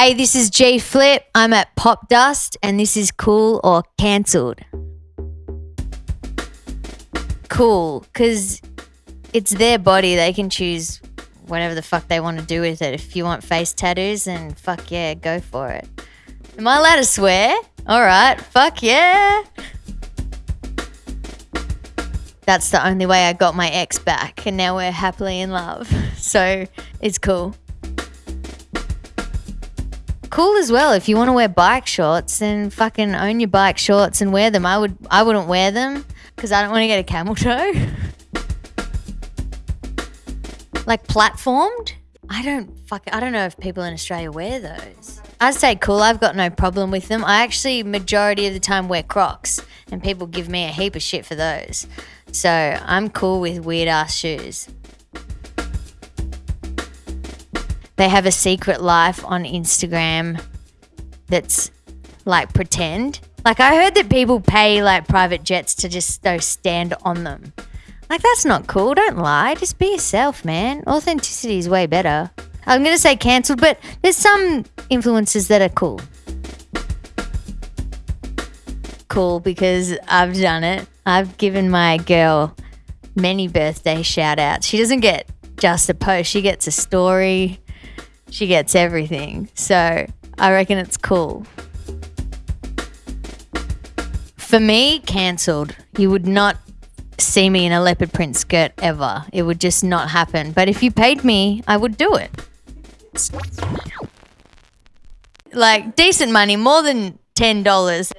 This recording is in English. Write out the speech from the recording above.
Hey, this is G Flip. I'm at Popdust, and this is cool or cancelled. Cool, because it's their body. They can choose whatever the fuck they want to do with it. If you want face tattoos, then fuck yeah, go for it. Am I allowed to swear? All right, fuck yeah. That's the only way I got my ex back, and now we're happily in love. So it's cool. Cool as well. If you want to wear bike shorts, then fucking own your bike shorts and wear them. I would. I wouldn't wear them because I don't want to get a camel toe. like platformed. I don't fuck. I don't know if people in Australia wear those. I'd say cool. I've got no problem with them. I actually majority of the time wear Crocs, and people give me a heap of shit for those. So I'm cool with weird ass shoes. They have a secret life on Instagram that's like pretend. Like I heard that people pay like private jets to just go stand on them. Like that's not cool. Don't lie. Just be yourself, man. Authenticity is way better. I'm gonna say cancelled, but there's some influences that are cool. Cool because I've done it. I've given my girl many birthday shout outs. She doesn't get just a post, she gets a story, she gets everything. So I reckon it's cool. For me, cancelled. You would not see me in a leopard print skirt ever. It would just not happen. But if you paid me, I would do it. Like decent money, more than $10.